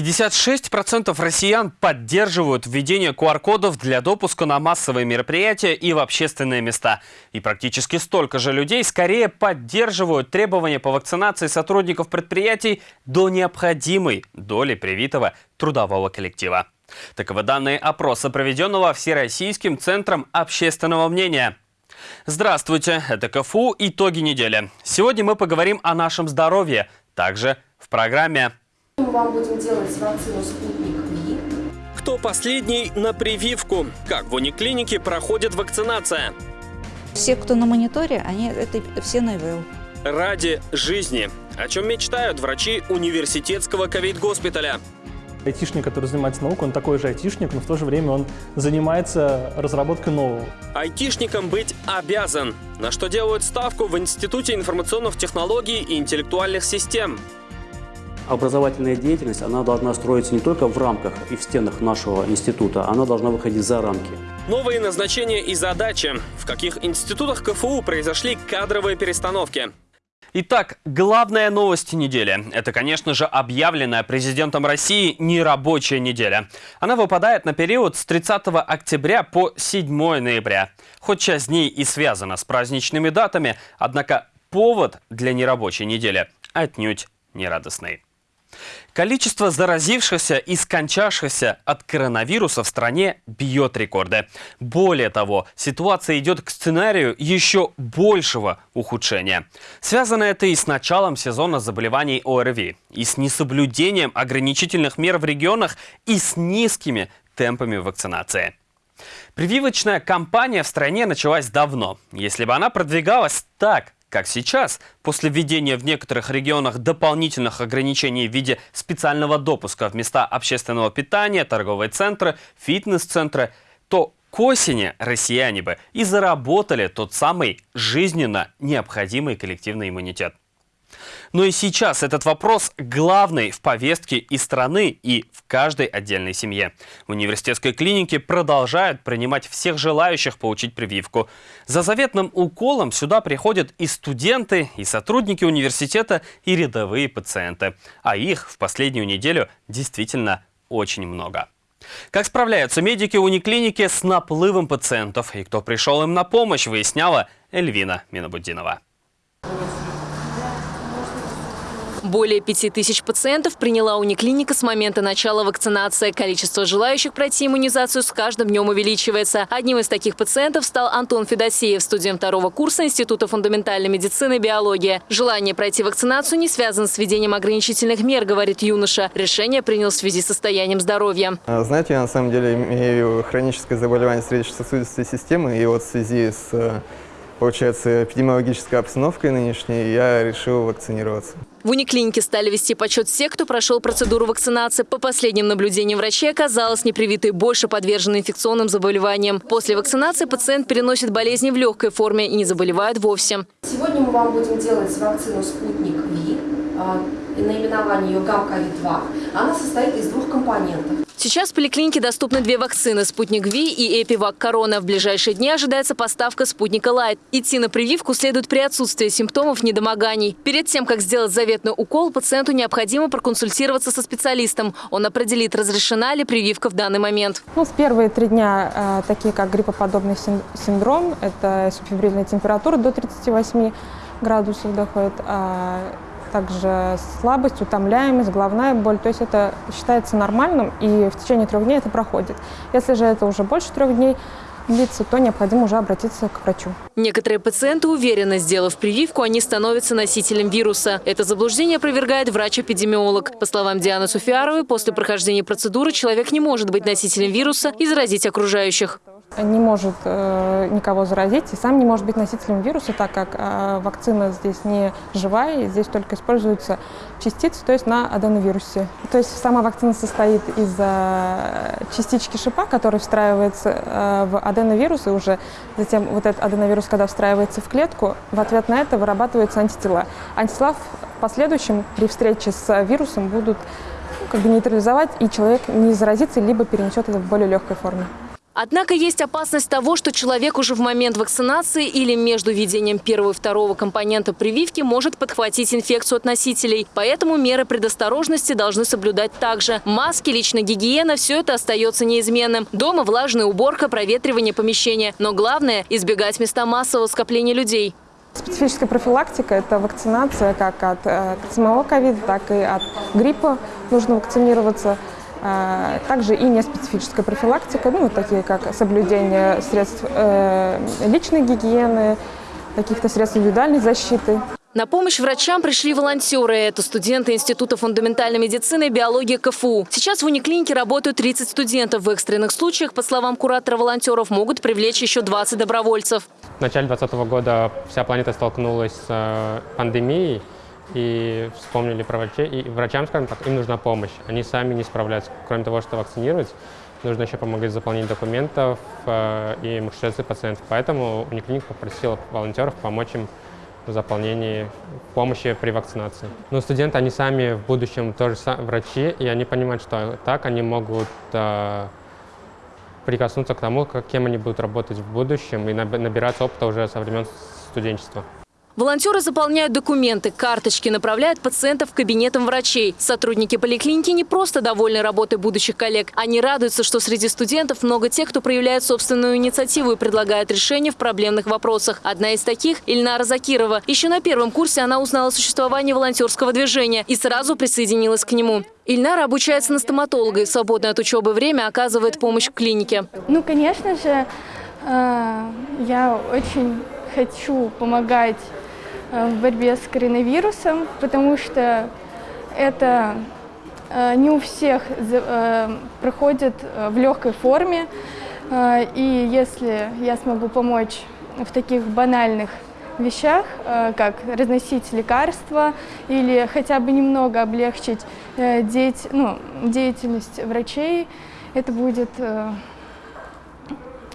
56% россиян поддерживают введение QR-кодов для допуска на массовые мероприятия и в общественные места. И практически столько же людей скорее поддерживают требования по вакцинации сотрудников предприятий до необходимой доли привитого трудового коллектива. Таковы данные опроса, проведенного Всероссийским центром общественного мнения. Здравствуйте, это КФУ «Итоги недели». Сегодня мы поговорим о нашем здоровье, также в программе мы вам будем делать вакцину «Спутник Ви». Кто последний на прививку? Как в униклинике проходит вакцинация? Все, кто на мониторе, они это все на ИВЛ. Ради жизни. О чем мечтают врачи университетского ковид-госпиталя? Айтишник, который занимается наукой, он такой же айтишник, но в то же время он занимается разработкой нового. Айтишником быть обязан. На что делают ставку в Институте информационных технологий и интеллектуальных систем образовательная деятельность, она должна строиться не только в рамках и в стенах нашего института, она должна выходить за рамки. Новые назначения и задачи. В каких институтах КФУ произошли кадровые перестановки? Итак, главная новость недели. Это, конечно же, объявленная президентом России нерабочая неделя. Она выпадает на период с 30 октября по 7 ноября. Хоть часть дней и связана с праздничными датами, однако повод для нерабочей недели отнюдь не радостный. Количество заразившихся и скончавшихся от коронавируса в стране бьет рекорды. Более того, ситуация идет к сценарию еще большего ухудшения. Связано это и с началом сезона заболеваний ОРВИ, и с несоблюдением ограничительных мер в регионах, и с низкими темпами вакцинации. Прививочная кампания в стране началась давно. Если бы она продвигалась так, как сейчас, после введения в некоторых регионах дополнительных ограничений в виде специального допуска в места общественного питания, торговые центры, фитнес-центры, то к осени россияне бы и заработали тот самый жизненно необходимый коллективный иммунитет. Но и сейчас этот вопрос главный в повестке и страны, и в каждой отдельной семье. В университетской клинике продолжают принимать всех желающих получить прививку. За заветным уколом сюда приходят и студенты, и сотрудники университета, и рядовые пациенты. А их в последнюю неделю действительно очень много. Как справляются медики униклиники с наплывом пациентов и кто пришел им на помощь, выясняла Эльвина Минобудинова. Более 5 тысяч пациентов приняла униклиника с момента начала вакцинации. Количество желающих пройти иммунизацию с каждым днем увеличивается. Одним из таких пациентов стал Антон Федосеев, студент второго курса Института фундаментальной медицины и биологии. Желание пройти вакцинацию не связано с введением ограничительных мер, говорит юноша. Решение принял в связи с состоянием здоровья. А, знаете, я на самом деле имею хроническое заболевание сердечно-сосудистой системы, и вот в связи с э, получается, эпидемиологической обстановкой нынешней, я решил вакцинироваться. В униклинике стали вести подсчет всех, кто прошел процедуру вакцинации. По последним наблюдениям врачей оказалось, непривитые больше подвержены инфекционным заболеваниям. После вакцинации пациент переносит болезни в легкой форме и не заболевает вовсе. Сегодня мы вам будем делать вакцину «Спутник Ви», а, наименование ее ГАМ-КОВИД-2. Она состоит из двух компонентов. Сейчас в поликлинике доступны две вакцины – «Спутник V» и «Эпивак Корона». В ближайшие дни ожидается поставка «Спутника Лайт». Идти на прививку следует при отсутствии симптомов недомоганий. Перед тем, как сделать заветный укол, пациенту необходимо проконсультироваться со специалистом. Он определит, разрешена ли прививка в данный момент. Ну, в первые три дня, э, такие как гриппоподобный синдром, это субфебрильная температура до 38 градусов доходит, а также слабость, утомляемость, головная боль. То есть это считается нормальным, и в течение трех дней это проходит. Если же это уже больше трех дней, длится, то необходимо уже обратиться к врачу. Некоторые пациенты уверены, сделав прививку, они становятся носителем вируса. Это заблуждение опровергает врач-эпидемиолог. По словам Дианы Суфиаровой, после прохождения процедуры человек не может быть носителем вируса и заразить окружающих не может э, никого заразить и сам не может быть носителем вируса, так как э, вакцина здесь не живая, здесь только используются частицы, то есть на аденовирусе. То есть сама вакцина состоит из э, частички шипа, который встраивается э, в аденовирус, и уже затем вот этот аденовирус, когда встраивается в клетку, в ответ на это вырабатываются антитела. Антитела в последующем при встрече с вирусом будут ну, как бы нейтрализовать, и человек не заразится, либо перенесет это в более легкой форме. Однако есть опасность того, что человек уже в момент вакцинации или между введением первого и второго компонента прививки может подхватить инфекцию от носителей. Поэтому меры предосторожности должны соблюдать также. Маски, личная гигиена – все это остается неизменным. Дома влажная уборка, проветривание помещения. Но главное – избегать места массового скопления людей. Специфическая профилактика – это вакцинация как от э, самого ковида, так и от гриппа. Нужно вакцинироваться. А, Также и неспецифическая профилактика, ну, вот такие как соблюдение средств э, личной гигиены, каких-то средств индивидуальной защиты. На помощь врачам пришли волонтеры. Это студенты Института фундаментальной медицины и биологии КФУ. Сейчас в униклинике работают 30 студентов. В экстренных случаях, по словам куратора волонтеров, могут привлечь еще 20 добровольцев. В начале 2020 года вся планета столкнулась с э, пандемией, и вспомнили про врачей. И врачам, скажем так, им нужна помощь. Они сами не справляются. Кроме того, что вакцинировать, нужно еще помогать заполнить документов э, и маршрутизации пациентов. Поэтому униклиник попросил волонтеров помочь им в заполнении помощи при вакцинации. Но студенты, они сами в будущем тоже врачи, и они понимают, что так они могут э, прикоснуться к тому, как, кем они будут работать в будущем и наб- набираться опыта уже со времен студенчества. Волонтеры заполняют документы, карточки, направляют пациентов к кабинетам врачей. Сотрудники поликлиники не просто довольны работой будущих коллег. Они радуются, что среди студентов много тех, кто проявляет собственную инициативу и предлагает решения в проблемных вопросах. Одна из таких – Ильнара Закирова. Еще на первом курсе она узнала о существовании волонтерского движения и сразу присоединилась к нему. Ильнара обучается на стоматолога и в свободное от учебы время оказывает помощь в клинике. Ну, конечно же, э, я очень хочу помогать в борьбе с коронавирусом, потому что это э, не у всех э, проходит э, в легкой форме. Э, И если я смогу помочь в таких банальных вещах, э, как разносить лекарства или хотя бы немного облегчить э, ну, деятельность врачей, это будет э,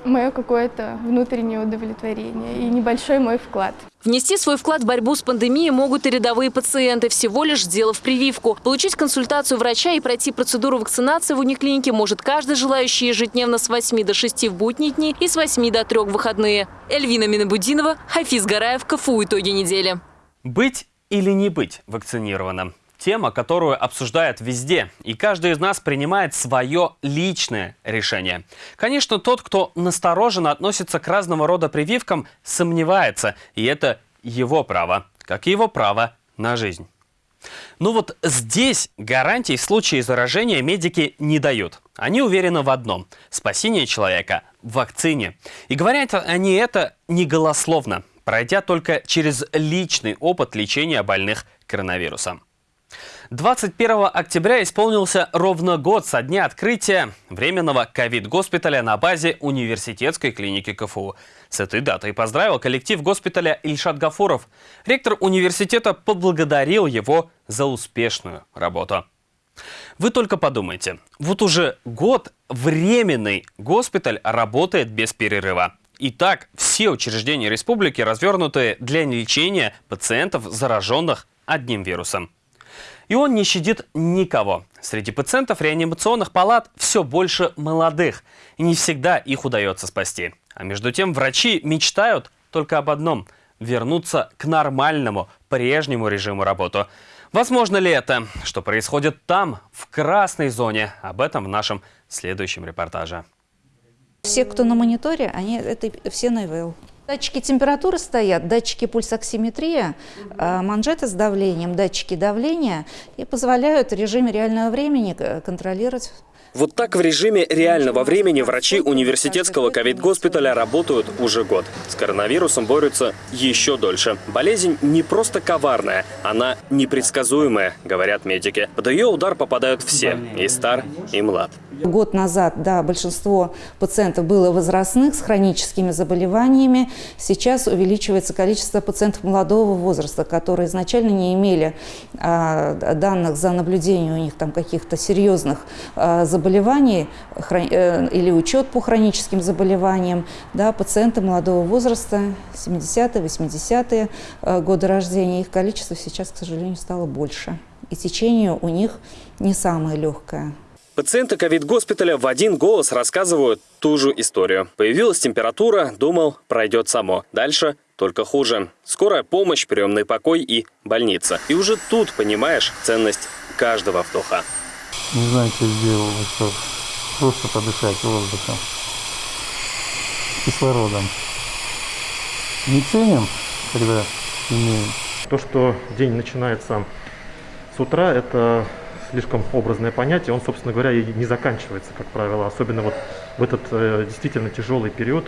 мое какое-то внутреннее удовлетворение и небольшой мой вклад. Внести свой вклад в борьбу с пандемией могут и рядовые пациенты, всего лишь сделав прививку. Получить консультацию врача и пройти процедуру вакцинации в униклинике может каждый желающий ежедневно с 8 до 6 в будние дни и с 8 до 3 в выходные. Эльвина Минабудинова, Хафиз Гараев, КФУ «Итоги недели». Быть или не быть вакцинированным? Тема, которую обсуждают везде, и каждый из нас принимает свое личное решение. Конечно, тот, кто настороженно относится к разного рода прививкам, сомневается, и это его право, как и его право на жизнь. Ну вот здесь гарантий в случае заражения медики не дают. Они уверены в одном – спасение человека в вакцине. И говорят они это не голословно, пройдя только через личный опыт лечения больных коронавирусом. 21 октября исполнился ровно год со дня открытия временного ковид-госпиталя на базе университетской клиники КФУ. С этой датой поздравил коллектив госпиталя Ильшат Гафуров. Ректор университета поблагодарил его за успешную работу. Вы только подумайте, вот уже год временный госпиталь работает без перерыва. И так все учреждения республики развернуты для лечения пациентов, зараженных одним вирусом. И он не щадит никого. Среди пациентов реанимационных палат все больше молодых. И не всегда их удается спасти. А между тем врачи мечтают только об одном – вернуться к нормальному, прежнему режиму работы. Возможно ли это? Что происходит там, в красной зоне? Об этом в нашем следующем репортаже. Все, кто на мониторе, они это все на ИВЛ. Датчики температуры стоят, датчики пульсоксиметрия, э, манжеты с давлением, датчики давления и позволяют в режиме реального времени э, контролировать Вот так в режиме реального времени врачи университетского ковид-госпиталя работают уже год. С коронавирусом борются еще дольше. Болезнь не просто коварная, она непредсказуемая, говорят медики. Под ее удар попадают все, и стар, и млад. Год назад, да, большинство пациентов было возрастных с хроническими заболеваниями. Сейчас увеличивается количество пациентов молодого возраста, которые изначально не имели а, данных за наблюдение у них там каких-то серьезных а, заболеваний хрон- э, или учет по хроническим заболеваниям. Да, пациенты молодого возраста, 70-е, 80-е э, годы рождения, их количество сейчас, к сожалению, стало больше. И течение у них не самое легкое. Пациенты ковид-госпиталя в один голос рассказывают ту же историю. Появилась температура, думал, пройдет само. Дальше только хуже. Скорая помощь, приемный покой и больница. И уже тут понимаешь ценность каждого вдоха. Не знаю, что сделал, что просто подышать воздухом, кислородом. Не ценим, когда имеем. То, что день начинается с утра, это слишком образное понятие, он, собственно говоря, и не заканчивается, как правило, особенно вот в этот э, действительно тяжелый период.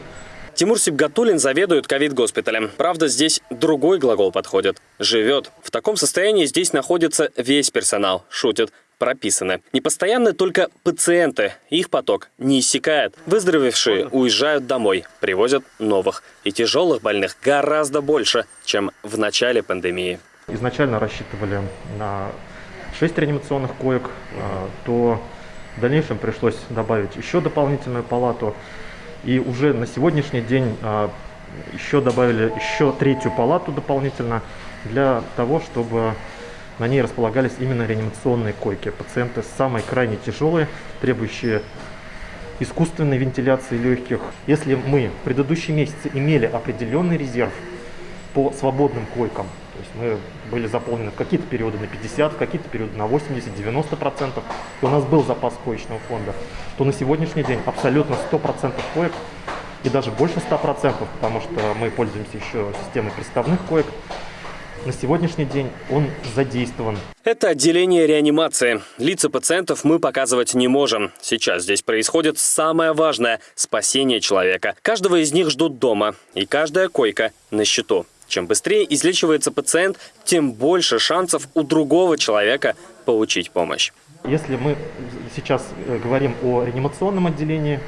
Тимур Сибгатулин заведует ковид-госпиталем. Правда, здесь другой глагол подходит. Живет. В таком состоянии здесь находится весь персонал. Шутит. Прописаны. Непостоянны только пациенты. Их поток не иссякает. Выздоровевшие уезжают домой, привозят новых. И тяжелых больных гораздо больше, чем в начале пандемии. Изначально рассчитывали на 6 реанимационных коек, а, то в дальнейшем пришлось добавить еще дополнительную палату. И уже на сегодняшний день а, еще добавили еще третью палату дополнительно для того, чтобы на ней располагались именно реанимационные койки. Пациенты самые крайне тяжелые, требующие искусственной вентиляции легких. Если мы в предыдущие месяцы имели определенный резерв по свободным койкам, то есть мы были заполнены в какие-то периоды на 50, в какие-то периоды на 80-90%, и у нас был запас коечного фонда, то на сегодняшний день абсолютно 100% коек и даже больше 100%, потому что мы пользуемся еще системой приставных коек, на сегодняшний день он задействован. Это отделение реанимации. Лица пациентов мы показывать не можем. Сейчас здесь происходит самое важное – спасение человека. Каждого из них ждут дома, и каждая койка на счету. Чем быстрее излечивается пациент, тем больше шансов у другого человека получить помощь. Если мы сейчас э, говорим о реанимационном отделении,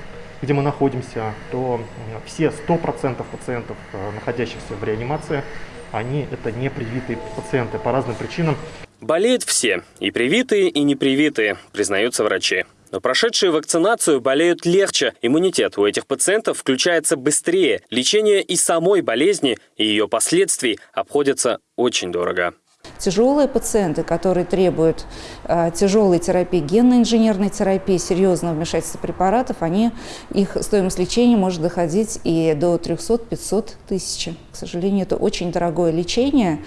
где мы находимся, то все 100% пациентов, э, находящихся в реанимации, они это не привитые пациенты по разным причинам. Болеют все, и привитые, и непривитые, признаются врачи. Но прошедшие вакцинацию болеют легче. Иммунитет у этих пациентов включается быстрее. Лечение и самой болезни, и ее последствий обходятся очень дорого. Тяжелые пациенты, которые требуют тяжелой терапии, генно-инженерной терапии, серьезного вмешательства препаратов, они, их стоимость лечения может доходить и до 300-500 тысяч. К сожалению, это очень дорогое лечение,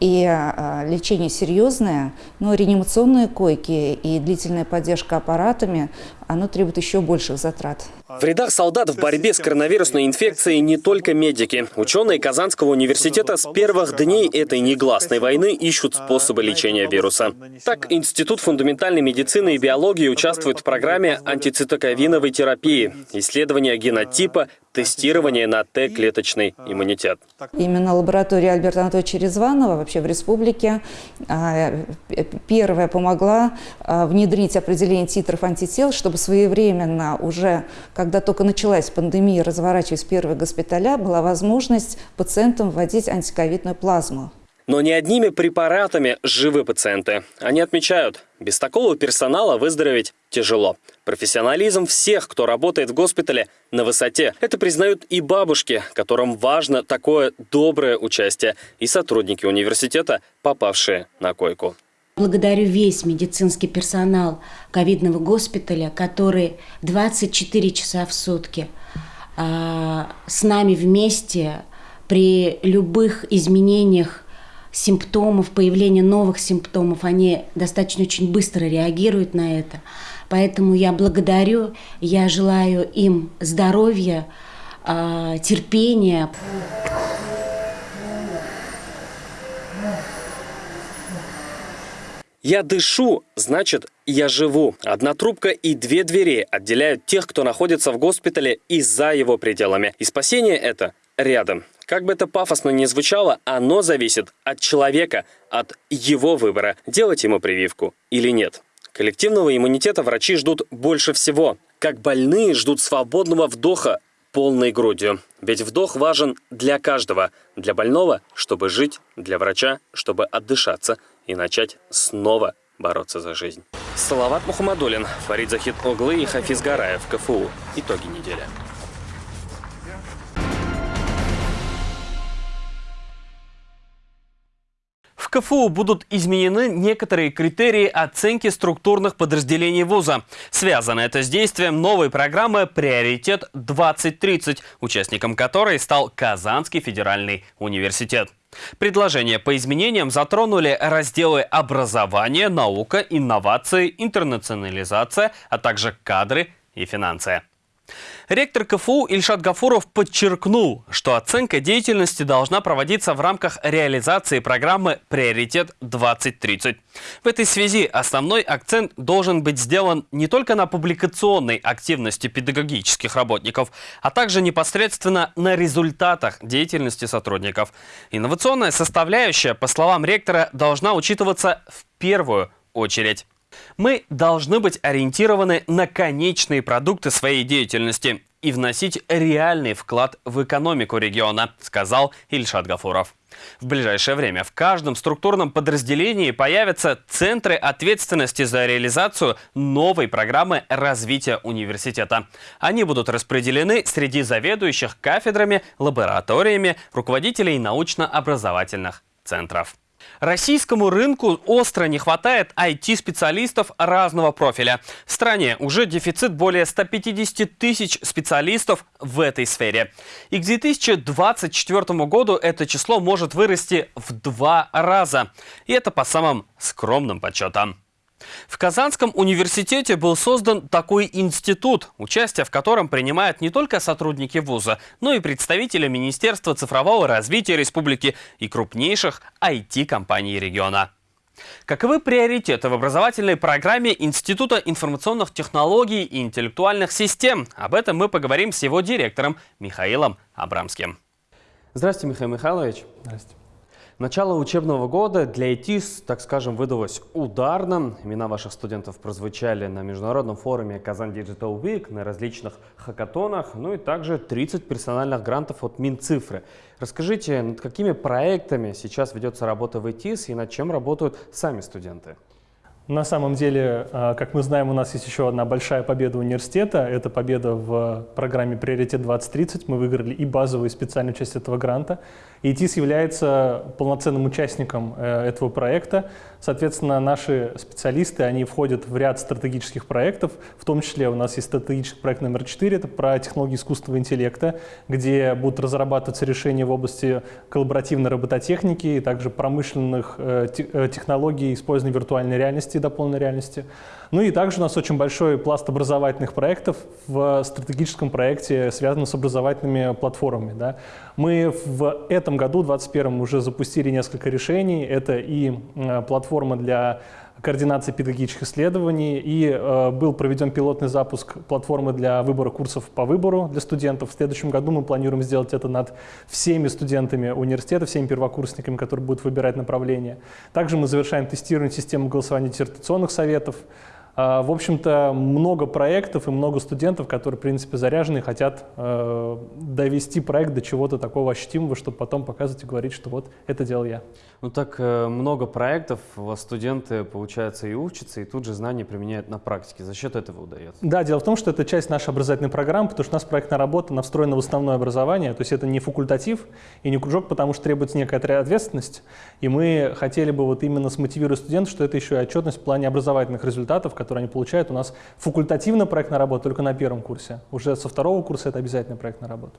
и э, лечение серьезное, но реанимационные койки и длительная поддержка аппаратами, оно требует еще больших затрат. В рядах солдат в борьбе с коронавирусной инфекцией не только медики. Ученые Казанского университета с первых дней этой негласной войны ищут способы лечения вируса. Так, Институт фундаментальной медицины и биологии участвует в программе антицитоковиновой терапии, исследования генотипа, тестирование на Т-клеточный иммунитет. Именно лаборатория Альберта Анатольевича Резванова вообще в республике а, первая помогла а, внедрить определение титров антител, чтобы своевременно уже, когда только началась пандемия, разворачиваясь первые госпиталя, была возможность пациентам вводить антиковидную плазму. Но не одними препаратами живы пациенты. Они отмечают, без такого персонала выздороветь тяжело. Профессионализм всех, кто работает в госпитале, на высоте. Это признают и бабушки, которым важно такое доброе участие, и сотрудники университета, попавшие на койку. Благодарю весь медицинский персонал ковидного госпиталя, который 24 часа в сутки э, с нами вместе при любых изменениях симптомов, появления новых симптомов, они достаточно очень быстро реагируют на это. Поэтому я благодарю, я желаю им здоровья, а, терпения. Я дышу, значит, я живу. Одна трубка и две двери отделяют тех, кто находится в госпитале и за его пределами. И спасение это рядом. Как бы это пафосно ни звучало, оно зависит от человека, от его выбора, делать ему прививку или нет. Коллективного иммунитета врачи ждут больше всего. Как больные ждут свободного вдоха полной грудью. Ведь вдох важен для каждого. Для больного, чтобы жить, для врача, чтобы отдышаться и начать снова бороться за жизнь. Салават Мухаммадулин, Фарид Захид Оглы и Хафиз Гараев, КФУ. Итоги недели. В КФУ будут изменены некоторые критерии оценки структурных подразделений вуза. Связано это с действием новой программы «Приоритет-2030», участником которой стал Казанский федеральный университет. Предложения по изменениям затронули разделы образования, наука, инновации, интернационализация, а также кадры и финансы. Ректор КФУ Ильшат Гафуров подчеркнул, что оценка деятельности должна проводиться в рамках реализации программы «Приоритет-2030». В этой связи основной акцент должен быть сделан не только на публикационной активности педагогических работников, а также непосредственно на результатах деятельности сотрудников. Инновационная составляющая, по словам ректора, должна учитываться в первую очередь. Мы должны быть ориентированы на конечные продукты своей деятельности и вносить реальный вклад в экономику региона, сказал Ильшат Гафуров. В ближайшее время в каждом структурном подразделении появятся центры ответственности за реализацию новой программы развития университета. Они будут распределены среди заведующих кафедрами, лабораториями, руководителей научно-образовательных центров. Российскому рынку остро не хватает IT-специалистов разного профиля. В стране уже дефицит более 150 тысяч специалистов в этой сфере. И к 2024 году это число может вырасти в два раза. И это по самым скромным подсчетам. В Казанском университете был создан такой институт, участие в котором принимают не только сотрудники вуза, но и представители Министерства цифрового развития республики и крупнейших IT-компаний региона. Каковы приоритеты в образовательной программе Института информационных технологий и интеллектуальных систем? Об этом мы поговорим с его директором Михаилом Абрамским. Здравствуйте, Михаил Михайлович. Здравствуйте. Начало учебного года для ИТИС, так скажем, выдалось ударным. Имена ваших студентов прозвучали на международном форуме Казан Digital Week, на различных хакатонах, ну и также 30 персональных грантов от Минцифры. Расскажите, над какими проектами сейчас ведется работа в ИТИС и над чем работают сами студенты? На самом деле, а, как мы знаем, у нас есть еще одна большая победа университета. Это победа в программе «Приоритет 2030». Мы выиграли и базовую, и специальную часть этого гранта. ИТИС является полноценным участником э, этого проекта. Соответственно, наши специалисты, они входят в ряд стратегических проектов. В том числе у нас есть стратегический проект номер 4, это про технологии искусственного интеллекта, где будут разрабатываться решения в области коллаборативной робототехники и также промышленных э, э, технологий использования виртуальной реальности и дополненной реальности. Ну и также у нас очень большой пласт образовательных проектов в стратегическом проекте, связанном с образовательными платформами. Да. Мы в этом году, в 2021, уже запустили несколько решений. Это и э, платформа для координации педагогических исследований, и э, был проведен пилотный запуск платформы для выбора курсов по выбору для студентов. В следующем году мы планируем сделать это над всеми студентами университета, всеми первокурсниками, которые будут выбирать направление. Также мы завершаем тестирование системы голосования диссертационных советов. А, в общем-то, много проектов и много студентов, которые, в принципе, заряжены и хотят э, довести проект до чего-то такого ощутимого, чтобы потом показывать и говорить, что вот это делал я. Ну так э, много проектов, у вас студенты, получается, и учатся, и тут же знания применяют на практике. За счет этого удается? Да, дело в том, что это часть нашей образовательной программы, потому что у нас проектная работа, она встроена в основное образование, то есть это не факультатив и не кружок, потому что требуется некая ответственность, и мы хотели бы вот именно смотивировать студентов, что это еще и отчетность в плане образовательных результатов, которые они получают. У нас факультативная проектная работа только на первом курсе. Уже со второго курса это обязательная проектная работа.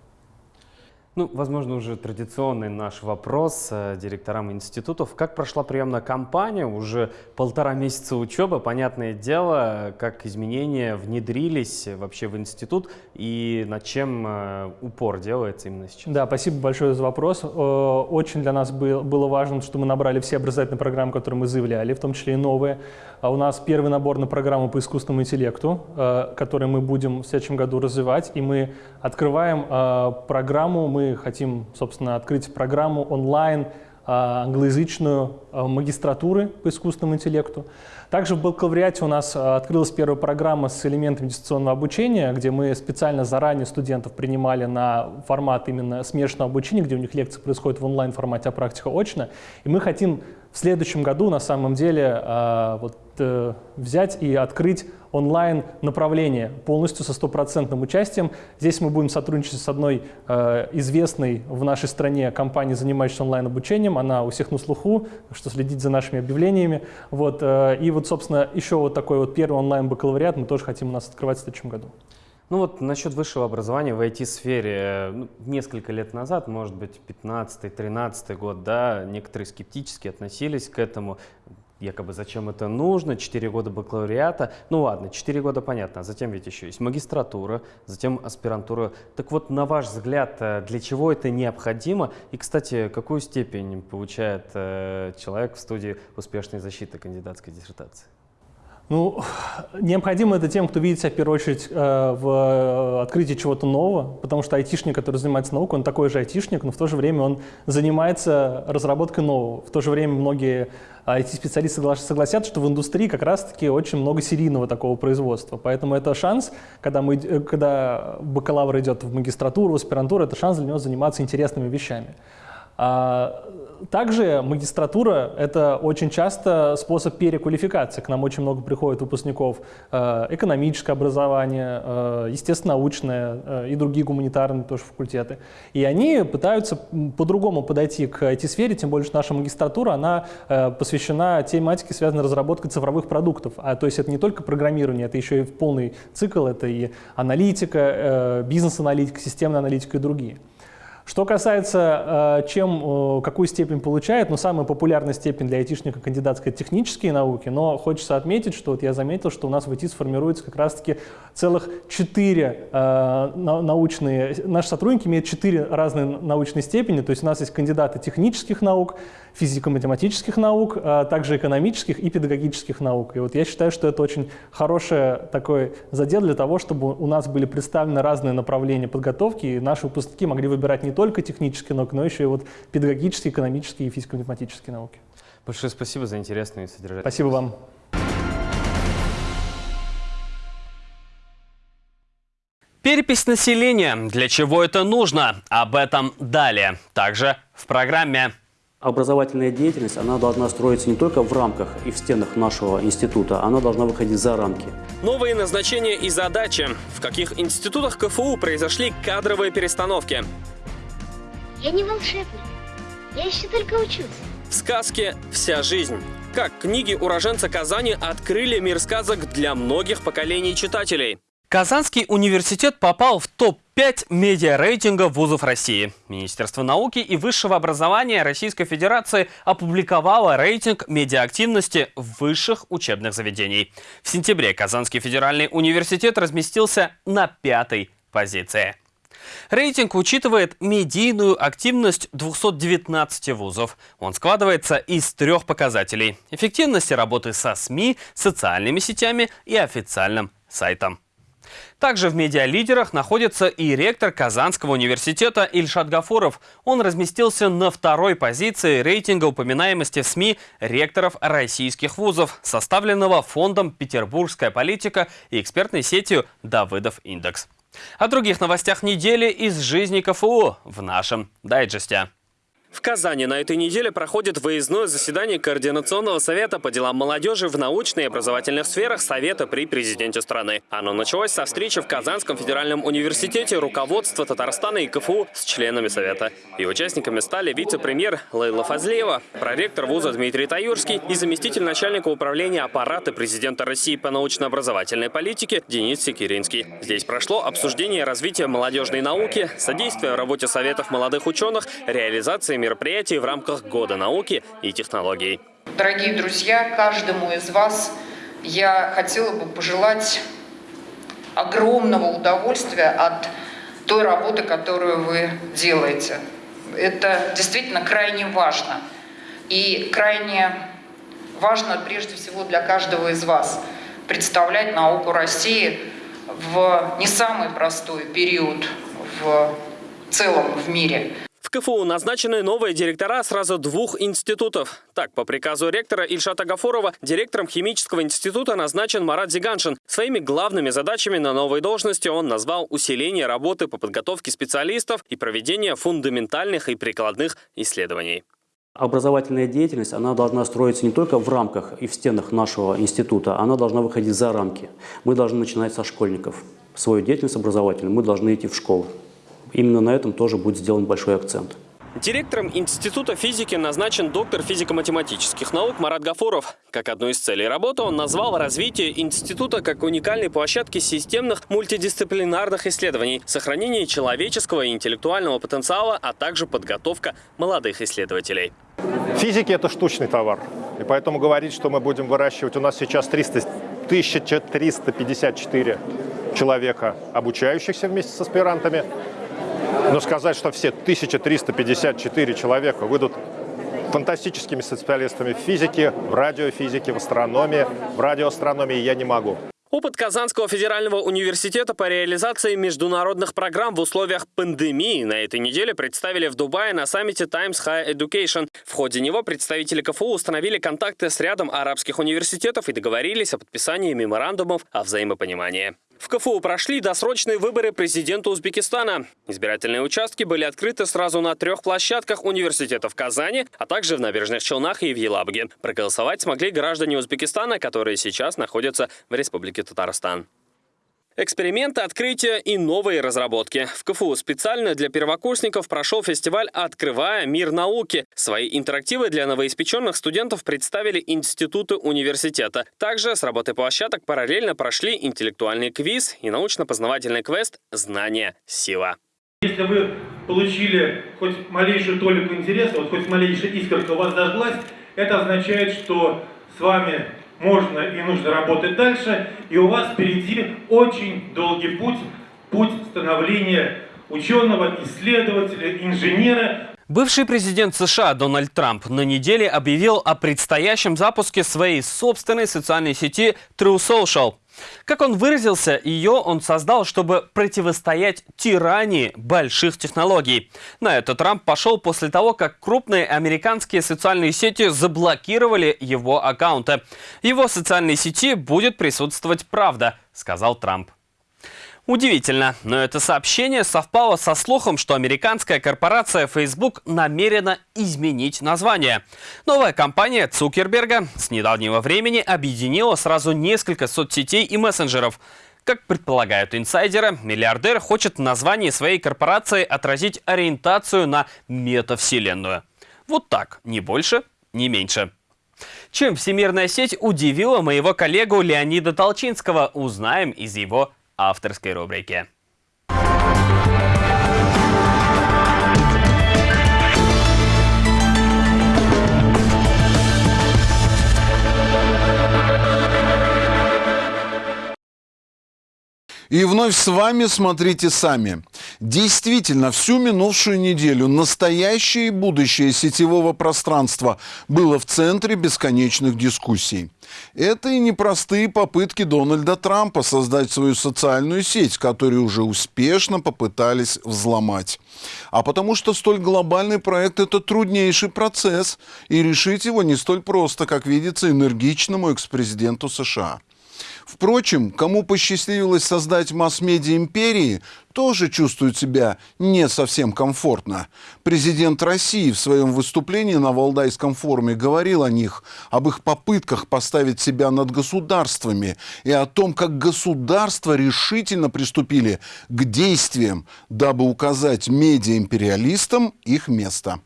Ну, возможно, уже традиционный наш вопрос э, директорам институтов. Как прошла приемная кампания? Уже полтора месяца учебы. Понятное дело, как изменения внедрились вообще в институт и над чем э, упор делается именно сейчас? Да, спасибо большое за вопрос. Очень для нас было важно, что мы набрали все образовательные программы, которые мы заявляли, в том числе и новые. А у нас первый набор на программу по искусственному интеллекту, э, который мы будем в следующем году развивать. И мы открываем э, программу, мы хотим, собственно, открыть программу онлайн э, англоязычную магистратуры по искусственному интеллекту. Также в бакалавриате у нас открылась первая программа с элементами дистанционного обучения, где мы специально заранее студентов принимали на формат именно смешанного обучения, где у них лекции происходят в онлайн-формате, а практика очно. И мы хотим в следующем году на самом деле вот, взять и открыть онлайн направление полностью со стопроцентным участием. Здесь мы будем сотрудничать с одной э, известной в нашей стране компанией, занимающейся онлайн-обучением. Она у всех на слуху, что следить за нашими объявлениями. Вот, э, и вот, собственно, еще вот такой вот первый онлайн-бакалавриат мы тоже хотим у нас открывать в следующем году. Ну вот насчет высшего образования в IT-сфере. Ну, несколько лет назад, может быть, 15-13 год, да, некоторые скептически относились к этому. Якобы зачем это нужно, 4 года бакалавриата. Ну ладно, 4 года понятно, а затем ведь еще есть магистратура, затем аспирантура. Так вот, на ваш взгляд, э, для чего это необходимо? И, кстати, какую степень получает э, человек в студии успешной защиты кандидатской диссертации? Ну, необходимо это тем, кто видит себя в первую очередь э, в э, открытии чего-то нового, потому что айтишник, который занимается наукой, он такой же айтишник, но в то же время он занимается разработкой нового. В то же время многие IT-специалисты согласятся, что в индустрии как раз-таки очень много серийного такого производства. Поэтому это шанс, когда, мы, э, когда бакалавр идет в магистратуру, в аспирантуру, это шанс для него заниматься интересными вещами. А, также магистратура – это очень часто способ переквалификации. К нам очень много приходит выпускников э, экономическое образование, э, естественно-научное э, и другие гуманитарные тоже факультеты. И они пытаются по-другому подойти к IT-сфере, тем более, что наша магистратура, она посвящена тематике, связанной с разработкой цифровых продуктов. А, то есть это не только программирование, это еще и полный цикл, это и аналитика, бизнес-аналитика, системная аналитика и другие. Что касается, э, чем, э, какую степень получает, ну, самая популярная степень для айтишника кандидатская – технические науки, но хочется отметить, что вот я заметил, что у нас в ИТ сформируется как раз-таки целых четыре э, научные, наши сотрудники имеют четыре разные научные степени, то есть у нас есть кандидаты технических наук, физико-математических наук, а также экономических и педагогических наук. И вот я считаю, что это очень хороший такой задел для того, чтобы у нас были представлены разные направления подготовки, и наши выпускники могли выбирать не только технические науки, но еще и вот педагогические, экономические и физико-математические науки. Большое спасибо за интересную и содержательную. Спасибо вам. Перепись населения. Для чего это нужно? Об этом далее. Также в программе. Образовательная деятельность, она должна строиться не только в рамках и в стенах нашего института, она должна выходить за рамки. Новые назначения и задачи. В каких институтах КФУ произошли кадровые перестановки? Я не волшебник. Я еще только учусь. В сказке «Вся жизнь». Как книги уроженца Казани открыли мир сказок для многих поколений читателей. Казанский университет попал в топ-5 медиарейтинга вузов России. Министерство науки и высшего образования Российской Федерации опубликовало рейтинг медиаактивности высших учебных заведений. В сентябре Казанский федеральный университет разместился на пятой позиции. Рейтинг учитывает медийную активность 219 вузов. Он складывается из трех показателей – эффективности работы со СМИ, социальными сетями и официальным сайтом. Также в медиалидерах находится и ректор Казанского университета Ильшат Гафуров. Он разместился на второй позиции рейтинга упоминаемости в СМИ ректоров российских вузов, составленного фондом «Петербургская политика» и экспертной сетью «Давыдов Индекс». О других новостях недели из жизни КФУ в нашем дайджесте. В Казани на этой неделе проходит выездное заседание Координационного совета по делам молодежи в научной и образовательных сферах Совета при президенте страны. Оно началось со встречи в Казанском федеральном университете руководства Татарстана и КФУ с членами Совета. И участниками стали вице-премьер Лейла Фазлеева, проректор вуза Дмитрий Таюрский и заместитель начальника управления аппарата президента России по научно-образовательной политике Денис Секиринский. Здесь прошло обсуждение развития молодежной науки, содействия работе Советов молодых ученых, реализации мероприятий в рамках Года науки и технологий. Дорогие друзья, каждому из вас я хотела бы пожелать огромного удовольствия от той работы, которую вы делаете. Это действительно крайне важно. И крайне важно прежде всего для каждого из вас представлять науку России в не самый простой период в целом в мире. В КФУ назначены новые директора сразу двух институтов. Так, по приказу ректора Ильшата Гафурова, директором химического института назначен Марат Зиганшин. Своими главными задачами на новой должности он назвал усиление работы по подготовке специалистов и проведение фундаментальных и прикладных исследований. Образовательная деятельность, она должна строиться не только в рамках и в стенах нашего института, она должна выходить за рамки. Мы должны начинать со школьников. Свою деятельность образовательную мы должны идти в школу. Именно на этом тоже будет сделан большой акцент. Директором Института физики назначен доктор физико-математических наук Марат Гафуров. Как одну из целей работы он назвал развитие института как уникальной площадки системных мультидисциплинарных исследований, сохранение человеческого и интеллектуального потенциала, а также подготовка молодых исследователей. Физики – это штучный товар. И поэтому говорить, что мы будем выращивать, у нас сейчас 300, 1354 человека, обучающихся вместе с аспирантами, но сказать, что все 1354 человека выйдут фантастическими специалистами в физике, в радиофизике, в астрономии, в радиоастрономии я не могу. Опыт Казанского федерального университета по реализации международных программ в условиях пандемии на этой неделе представили в Дубае на саммите Times High Education. В ходе него представители КФУ установили контакты с рядом арабских университетов и договорились о подписании меморандумов о взаимопонимании. В КФУ прошли досрочные выборы президента Узбекистана. Избирательные участки были открыты сразу на трех площадках университета в Казани, а также в Набережных Челнах и в Елабуге. Проголосовать смогли граждане Узбекистана, которые сейчас находятся в Республике Татарстан. Эксперименты, открытия и новые разработки. В КФУ специально для первокурсников прошел фестиваль «Открывая мир науки». Свои интерактивы для новоиспеченных студентов представили институты университета. Также с работы площадок параллельно прошли интеллектуальный квиз и научно-познавательный квест «Знание. Сила». Если вы получили хоть малейшую толику интереса, вот хоть малейшая искорка у вас зажглась, это означает, что с вами можно и нужно работать дальше, и у вас впереди очень долгий путь, путь становления ученого, исследователя, инженера. Бывший президент США Дональд Трамп на неделе объявил о предстоящем запуске своей собственной социальной сети True Social – как он выразился, ее он создал, чтобы противостоять тирании больших технологий. На это Трамп пошел после того, как крупные американские социальные сети заблокировали его аккаунты. Его социальной сети будет присутствовать правда, сказал Трамп. Удивительно, но это сообщение совпало со слухом, что американская корпорация Facebook намерена изменить название. Новая компания Цукерберга с недавнего времени объединила сразу несколько соцсетей и мессенджеров. Как предполагают инсайдеры, миллиардер хочет в названии своей корпорации отразить ориентацию на метавселенную. Вот так, ни больше, ни меньше. Чем всемирная сеть удивила моего коллегу Леонида Толчинского, узнаем из его авторской рубрике. И вновь с вами смотрите сами. Действительно, всю минувшую неделю настоящее и будущее сетевого пространства было в центре бесконечных дискуссий. Это и непростые попытки Дональда Трампа создать свою социальную сеть, которую уже успешно попытались взломать. А потому что столь глобальный проект – это труднейший процесс, и решить его не столь просто, как видится энергичному экс-президенту США. Впрочем, кому посчастливилось создать масс-медиа империи, тоже чувствует себя не совсем комфортно. Президент России в своем выступлении на Валдайском форуме говорил о них, об их попытках поставить себя над государствами и о том, как государства решительно приступили к действиям, дабы указать медиаимпериалистам их место.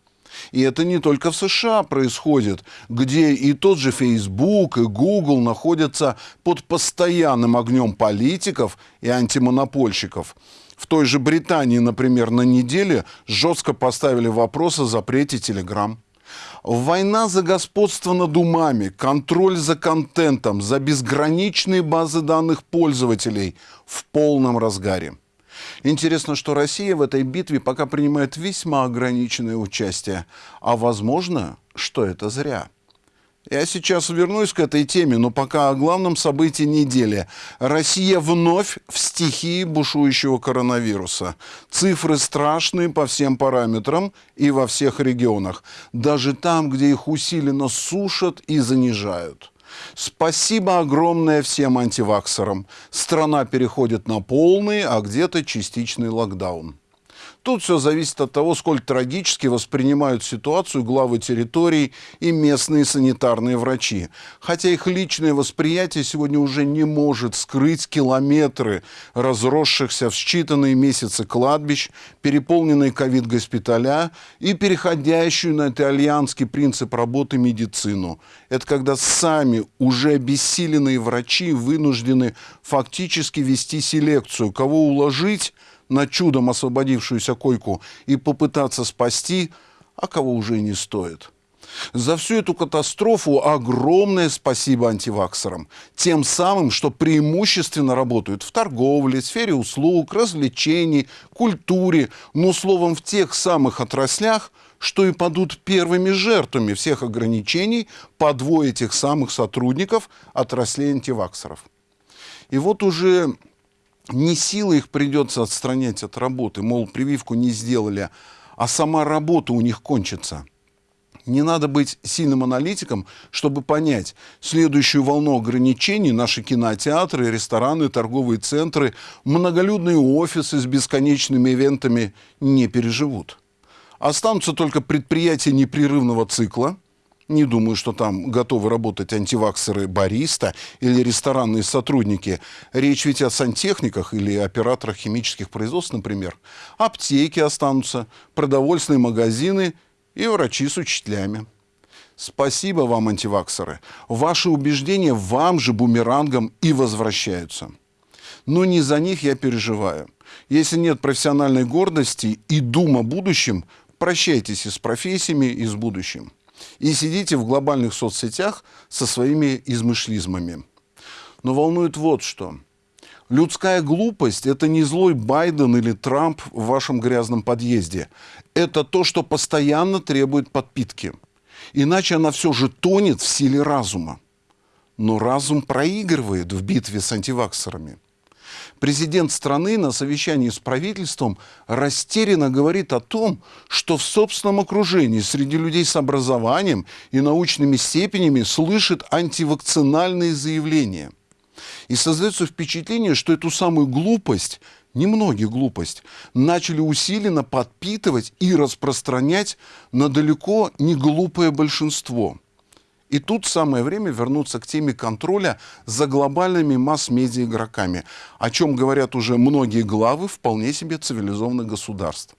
И это не только в США происходит, где и тот же Facebook, и Google находятся под постоянным огнем политиков и антимонопольщиков. В той же Британии, например, на неделе жестко поставили вопрос о запрете Telegram. Война за господство над умами, контроль за контентом, за безграничные базы данных пользователей в полном разгаре. Интересно, что Россия в этой битве пока принимает весьма ограниченное участие. А возможно, что это зря. Я сейчас вернусь к этой теме, но пока о главном событии недели. Россия вновь в стихии бушующего коронавируса. Цифры страшные по всем параметрам и во всех регионах. Даже там, где их усиленно сушат и занижают. Спасибо огромное всем антиваксерам. Страна переходит на полный, а где-то частичный локдаун. Тут все зависит от того, сколь трагически воспринимают ситуацию главы территорий и местные санитарные врачи. Хотя их личное восприятие сегодня уже не может скрыть километры разросшихся в считанные месяцы кладбищ, переполненные ковид-госпиталя и переходящую на итальянский принцип работы медицину. Это когда сами уже обессиленные врачи вынуждены фактически вести селекцию, кого уложить – на чудом освободившуюся койку и попытаться спасти, а кого уже и не стоит. За всю эту катастрофу огромное спасибо антиваксерам. Тем самым, что преимущественно работают в торговле, сфере услуг, развлечений, культуре, ну, словом, в тех самых отраслях, что и падут первыми жертвами всех ограничений по двое этих самых сотрудников отраслей антиваксеров. И вот уже не силой их придется отстранять от работы, мол, прививку не сделали, а сама работа у них кончится. Не надо быть сильным аналитиком, чтобы понять, следующую волну ограничений наши кинотеатры, рестораны, торговые центры, многолюдные офисы с бесконечными ивентами не переживут. Останутся только предприятия непрерывного цикла – не думаю, что там готовы работать антиваксеры бариста или ресторанные сотрудники. Речь ведь о сантехниках или операторах химических производств, например. Аптеки останутся, продовольственные магазины и врачи с учителями. Спасибо вам, антиваксеры. Ваши убеждения вам же бумерангом и возвращаются. Но не за них я переживаю. Если нет профессиональной гордости и дум о будущем, прощайтесь и с профессиями, и с будущим и сидите в глобальных соцсетях со своими измышлизмами. Но волнует вот что. Людская глупость – это не злой Байден или Трамп в вашем грязном подъезде. Это то, что постоянно требует подпитки. Иначе она все же тонет в силе разума. Но разум проигрывает в битве с антиваксерами – Президент страны на совещании с правительством растерянно говорит о том, что в собственном окружении среди людей с образованием и научными степенями слышит антивакцинальные заявления. И создается впечатление, что эту самую глупость немногие глупость, начали усиленно подпитывать и распространять на далеко не глупое большинство – и тут самое время вернуться к теме контроля за глобальными масс-медиа игроками, о чем говорят уже многие главы вполне себе цивилизованных государств.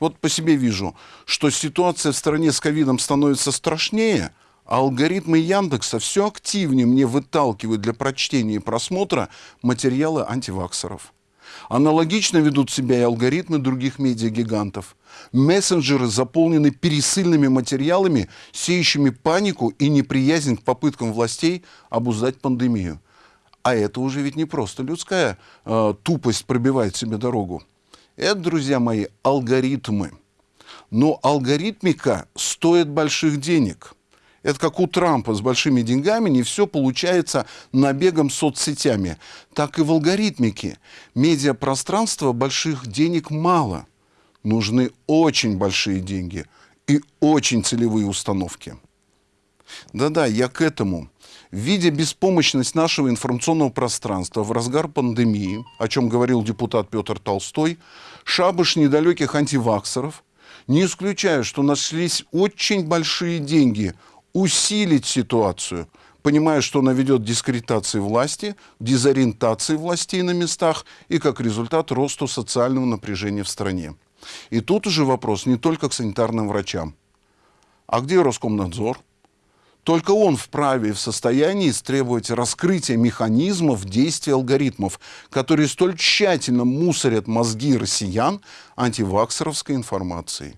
Вот по себе вижу, что ситуация в стране с ковидом становится страшнее, а алгоритмы Яндекса все активнее мне выталкивают для прочтения и просмотра материалы антиваксеров. Аналогично ведут себя и алгоритмы других медиагигантов. Мессенджеры заполнены пересыльными материалами, сеющими панику и неприязнь к попыткам властей обуздать пандемию. А это уже ведь не просто людская э, тупость пробивает себе дорогу. Это, друзья мои, алгоритмы. Но алгоритмика стоит больших денег – это как у Трампа с большими деньгами, не все получается набегом соцсетями. Так и в алгоритмике. Медиапространства больших денег мало. Нужны очень большие деньги и очень целевые установки. Да-да, я к этому. Видя беспомощность нашего информационного пространства в разгар пандемии, о чем говорил депутат Петр Толстой, шабаш недалеких антиваксеров, не исключаю, что нашлись очень большие деньги усилить ситуацию, понимая, что она ведет к дискредитации власти, дезориентации властей на местах и, как результат, росту социального напряжения в стране. И тут уже вопрос не только к санитарным врачам. А где Роскомнадзор? Только он вправе и в состоянии требовать раскрытия механизмов действия алгоритмов, которые столь тщательно мусорят мозги россиян антиваксеровской информацией.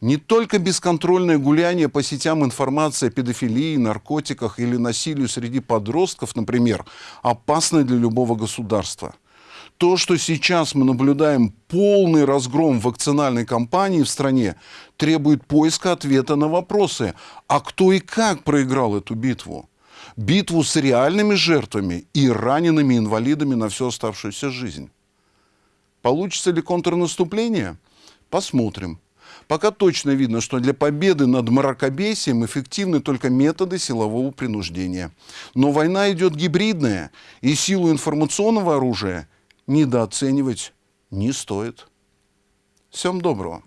Не только бесконтрольное гуляние по сетям информации о педофилии, наркотиках или насилию среди подростков, например, опасно для любого государства. То, что сейчас мы наблюдаем полный разгром вакцинальной кампании в стране, требует поиска ответа на вопросы, а кто и как проиграл эту битву? Битву с реальными жертвами и ранеными инвалидами на всю оставшуюся жизнь. Получится ли контрнаступление? Посмотрим. Пока точно видно, что для победы над мракобесием эффективны только методы силового принуждения. Но война идет гибридная, и силу информационного оружия недооценивать не стоит. Всем доброго.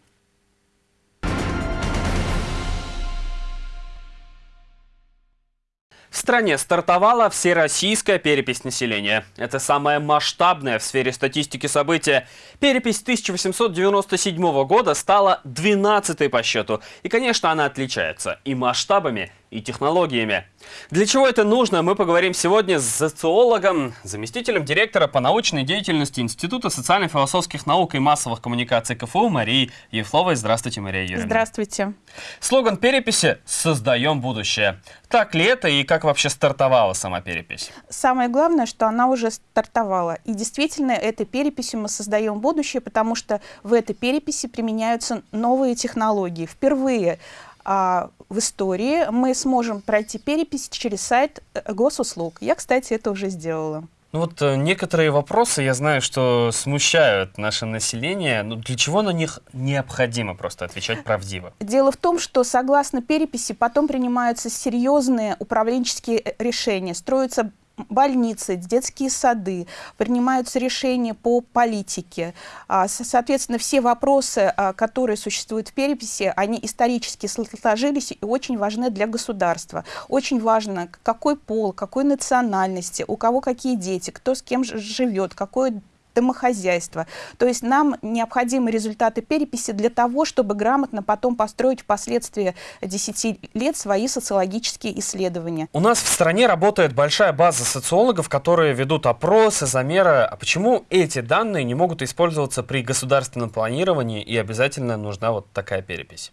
В стране стартовала всероссийская перепись населения. Это самое масштабное в сфере статистики событие. Перепись 1897 года стала 12-й по счету. И, конечно, она отличается и масштабами, и технологиями. Для чего это нужно, мы поговорим сегодня с социологом, заместителем директора по научной деятельности Института социально-философских наук и массовых коммуникаций КФУ Марией Евловой. Здравствуйте, Мария Юрьевна. Здравствуйте. Слоган переписи «Создаем будущее». Так ли это и как вообще стартовала сама перепись? Самое главное, что она уже стартовала. И действительно, этой переписью мы создаем будущее, потому что в этой переписи применяются новые технологии. Впервые а, в истории мы сможем пройти перепись через сайт э, госуслуг. Я, кстати, это уже сделала. Ну вот э, некоторые вопросы, я знаю, что смущают наше население. Но для чего на них необходимо просто отвечать правдиво? Дело в том, что согласно переписи потом принимаются серьезные управленческие э, решения. Строятся больницы, детские сады, принимаются решения по политике. А, соответственно, все вопросы, а, которые существуют в переписи, они исторически сложились и очень важны для государства. Очень важно, какой пол, какой национальности, у кого какие дети, кто с кем живет, какое домохозяйства. То есть нам необходимы результаты переписи для того, чтобы грамотно потом построить впоследствии 10 лет свои социологические исследования. У нас в стране работает большая база социологов, которые ведут опросы, замеры. А почему эти данные не могут использоваться при государственном планировании и обязательно нужна вот такая перепись?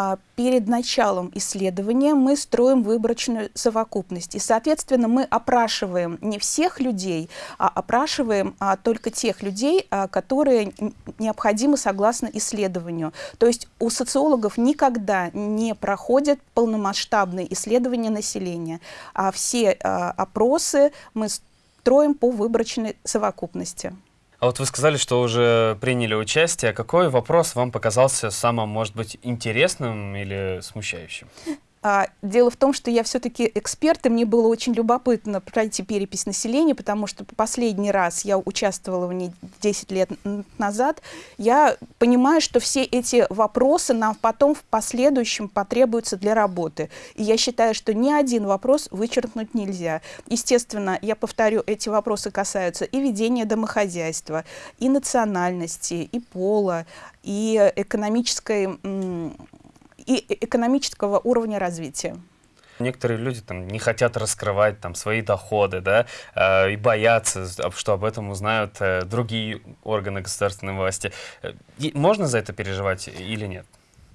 А перед началом исследования мы строим выборочную совокупность. И, соответственно, мы опрашиваем не всех людей, а опрашиваем а, только тех людей, а, которые необходимы согласно исследованию. То есть у социологов никогда не проходят полномасштабные исследования населения, а все а, опросы мы строим по выборочной совокупности. А вот вы сказали, что уже приняли участие. Какой вопрос вам показался самым, может быть, интересным или смущающим? А, дело в том, что я все-таки эксперт, и мне было очень любопытно пройти перепись населения, потому что последний раз я участвовала в ней 10 лет назад. Я понимаю, что все эти вопросы нам потом в последующем потребуются для работы. И я считаю, что ни один вопрос вычеркнуть нельзя. Естественно, я повторю, эти вопросы касаются и ведения домохозяйства, и национальности, и пола, и экономической и экономического уровня развития. Некоторые люди там не хотят раскрывать там свои доходы, да, э, и боятся, что об этом узнают э, другие органы государственной власти. Э, и можно за это переживать или нет?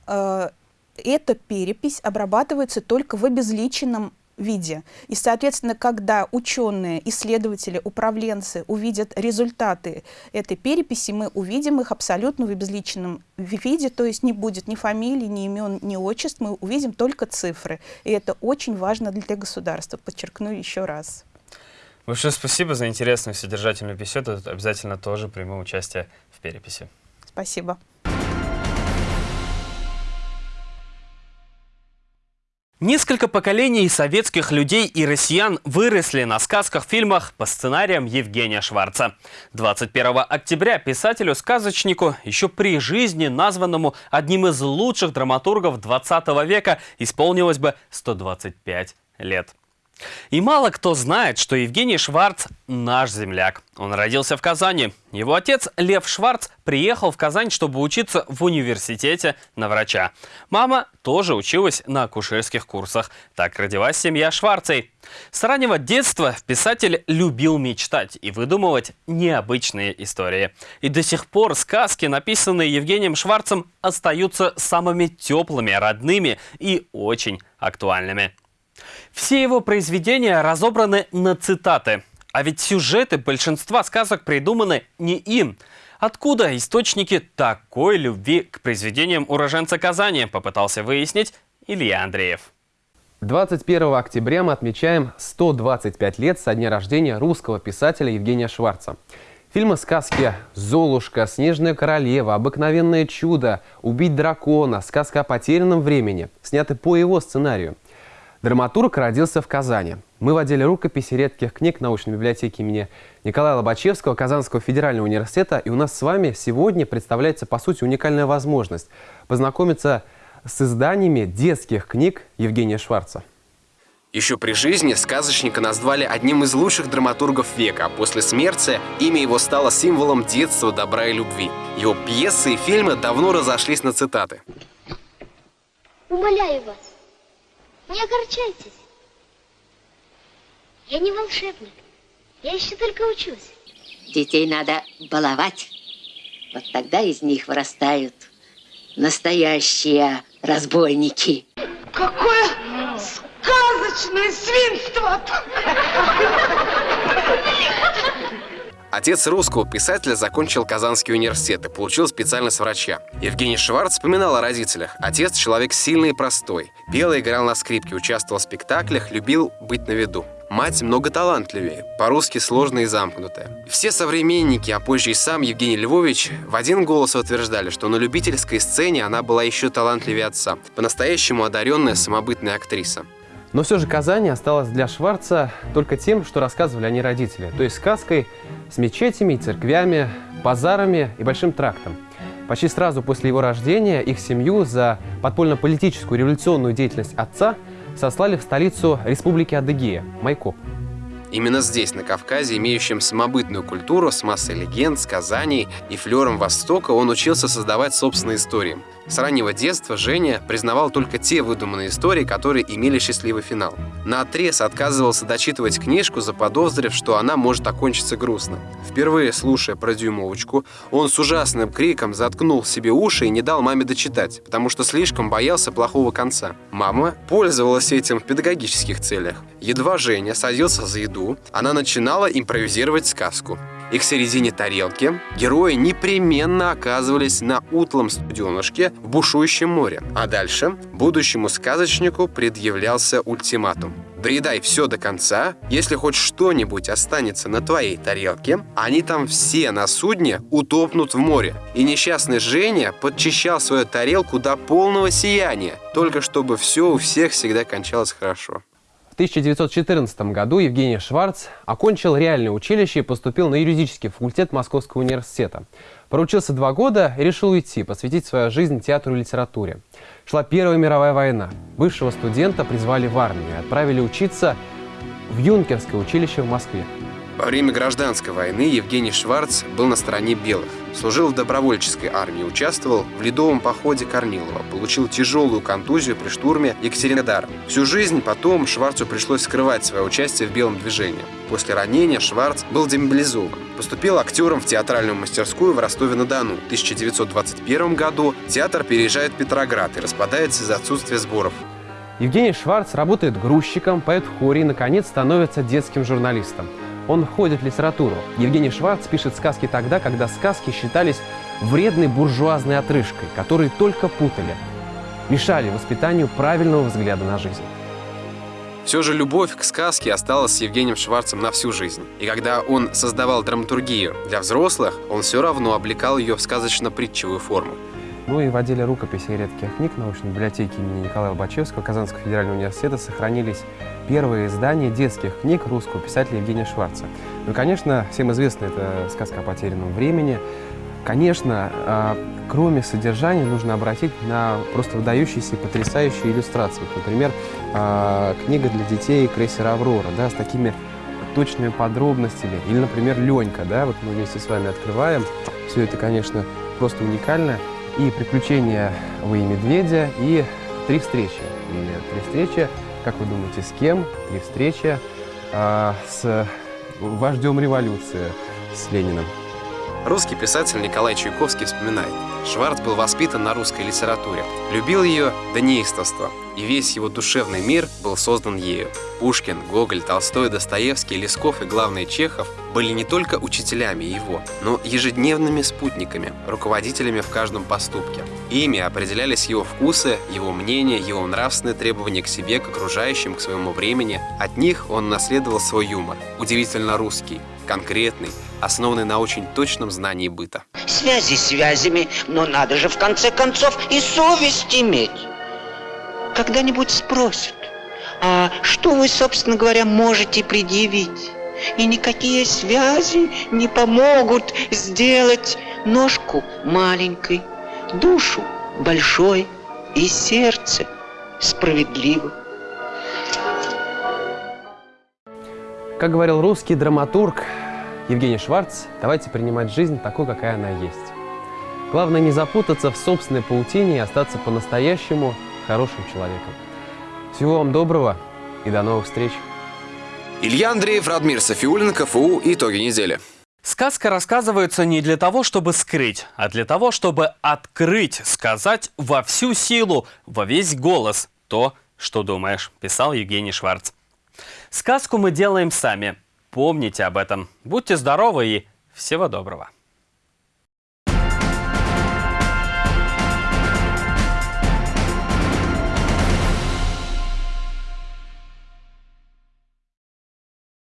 Э, эта перепись обрабатывается только в обезличенном виде. И, соответственно, когда ученые, исследователи, управленцы увидят результаты этой переписи, мы увидим их абсолютно в обезличенном виде, то есть не будет ни фамилий, ни имен, ни отчеств, мы увидим только цифры. И это очень важно для государства, подчеркну еще раз. Большое спасибо за интересную содержательную беседу. Обязательно тоже приму участие в переписи. Спасибо. Несколько поколений советских людей и россиян выросли на сказках-фильмах по сценариям Евгения Шварца. 21 октября писателю-сказочнику, еще при жизни названному одним из лучших драматургов 20 века, исполнилось бы 125 лет. И мало кто знает, что Евгений Шварц – наш земляк. Он родился в Казани. Его отец Лев Шварц приехал в Казань, чтобы учиться в университете на врача. Мама тоже училась на акушерских курсах. Так родилась семья Шварцей. С раннего детства писатель любил мечтать и выдумывать необычные истории. И до сих пор сказки, написанные Евгением Шварцем, остаются самыми теплыми, родными и очень актуальными. Все его произведения разобраны на цитаты. А ведь сюжеты большинства сказок придуманы не им. Откуда источники такой любви к произведениям уроженца Казани, попытался выяснить Илья Андреев. 21 октября мы отмечаем 125 лет со дня рождения русского писателя Евгения Шварца. Фильмы сказки «Золушка», «Снежная королева», «Обыкновенное чудо», «Убить дракона», «Сказка о потерянном времени» сняты по его сценарию. Драматург родился в Казани. Мы водили рукописи редких книг научной библиотеки имени Николая Лобачевского Казанского федерального университета. И у нас с вами сегодня представляется, по сути, уникальная возможность познакомиться с изданиями детских книг Евгения Шварца. Еще при жизни сказочника назвали одним из лучших драматургов века, а после смерти имя его стало символом детства, добра и любви. Его пьесы и фильмы давно разошлись на цитаты. Умоляю вас, не огорчайтесь. Я не волшебник, я еще только учусь. Детей надо баловать. Вот тогда из них вырастают настоящие разбойники. Какое сказочное свинство! Отец русского писателя закончил Казанский университет и получил специальность врача. Евгений Шварц вспоминал о родителях. Отец – человек сильный и простой. Пел и играл на скрипке, участвовал в спектаклях, любил быть на виду. Мать много талантливее, по-русски сложная и замкнутая. Все современники, а позже и сам Евгений Львович, в один голос утверждали, что на любительской сцене она была еще талантливее отца, по-настоящему одаренная самобытная актриса. Но все же Казань осталась для Шварца только тем, что рассказывали они родители, то есть сказкой с мечетями церквями, базарами и большим трактом. Почти сразу после его рождения их семью за подпольно-политическую революционную деятельность отца сослали в столицу Республики Адыгея – Майкоп. Именно здесь, на Кавказе, имеющем самобытную культуру с массой легенд, сказаний и флером Востока, он учился создавать собственные истории. С раннего детства Женя признавал только те выдуманные истории, которые имели счастливый финал. На отрез отказывался дочитывать книжку, заподозрив, что она может окончиться грустно. Впервые слушая про дюймовочку, он с ужасным криком заткнул себе уши и не дал маме дочитать, потому что слишком боялся плохого конца. Мама пользовалась этим в педагогических целях. Едва Женя садился за еду, она начинала импровизировать сказку и к середине тарелки герои непременно оказывались на утлом студенышке в бушующем море. А дальше будущему сказочнику предъявлялся ультиматум. Доедай все до конца, если хоть что-нибудь останется на твоей тарелке, они там все на судне утопнут в море. И несчастный Женя подчищал свою тарелку до полного сияния, только чтобы все у всех всегда кончалось хорошо. В 1914 году Евгений Шварц окончил реальное училище и поступил на юридический факультет Московского университета. Проучился два года и решил уйти, посвятить свою жизнь театру и литературе. Шла Первая мировая война. Бывшего студента призвали в армию и отправили учиться в юнкерское училище в Москве. Во время гражданской войны Евгений Шварц был на стороне белых. Служил в добровольческой армии, участвовал в ледовом походе Корнилова, получил тяжелую контузию при штурме Екатеринодара. Всю жизнь потом Шварцу пришлось скрывать свое участие в белом движении. После ранения Шварц был демобилизован. Поступил актером в театральную мастерскую в Ростове-на-Дону. В 1921 году театр переезжает в Петроград и распадается из-за отсутствия сборов. Евгений Шварц работает грузчиком, поет в хоре и, наконец, становится детским журналистом. Он входит в литературу. Евгений Шварц пишет сказки тогда, когда сказки считались вредной буржуазной отрыжкой, которые только путали, мешали воспитанию правильного взгляда на жизнь. Все же любовь к сказке осталась с Евгением Шварцем на всю жизнь. И когда он создавал драматургию для взрослых, он все равно облекал ее в сказочно-притчевую форму. Ну и в отделе рукописи редких книг научной библиотеки имени Николая Лобачевского Казанского федерального университета сохранились первые издания детских книг русского писателя Евгения Шварца. Ну конечно, всем известна эта сказка о потерянном времени. Конечно, а, кроме содержания, нужно обратить на просто выдающиеся и потрясающие иллюстрации. Например, а, книга для детей «Крейсер Аврора», да, с такими точными подробностями. Или, например, «Ленька», да, вот мы вместе с вами открываем. Все это, конечно, просто уникально и «Приключения Вы и Медведя», и «Три встречи». И «Три встречи», как вы думаете, с кем? «Три встречи» а, с вождем революции, с Лениным. Русский писатель Николай Чайковский вспоминает. Шварц был воспитан на русской литературе. Любил ее до неистовства, и весь его душевный мир был создан ею. Пушкин, Гоголь, Толстой, Достоевский, Лесков и, главный Чехов были не только учителями его, но ежедневными спутниками, руководителями в каждом поступке. Ими определялись его вкусы, его мнения, его нравственные требования к себе, к окружающим, к своему времени. От них он наследовал свой юмор, удивительно русский, конкретный, основанный на очень точном знании быта. Связи связями, но надо же в конце концов и совесть иметь. Когда-нибудь спросят, А что вы, собственно говоря, можете предъявить? И никакие связи не помогут сделать ножку маленькой, душу большой и сердце справедливым. Как говорил русский драматург Евгений Шварц, давайте принимать жизнь такой, какая она есть. Главное не запутаться в собственной паутине и остаться по-настоящему хорошим человеком. Всего вам доброго и до новых встреч! Илья Андреев, Радмир Софиулин, КФУ. Итоги недели. Сказка рассказывается не для того, чтобы скрыть, а для того, чтобы открыть, сказать во всю силу, во весь голос то, что думаешь, писал Евгений Шварц. Сказку мы делаем сами. Помните об этом. Будьте здоровы и всего доброго.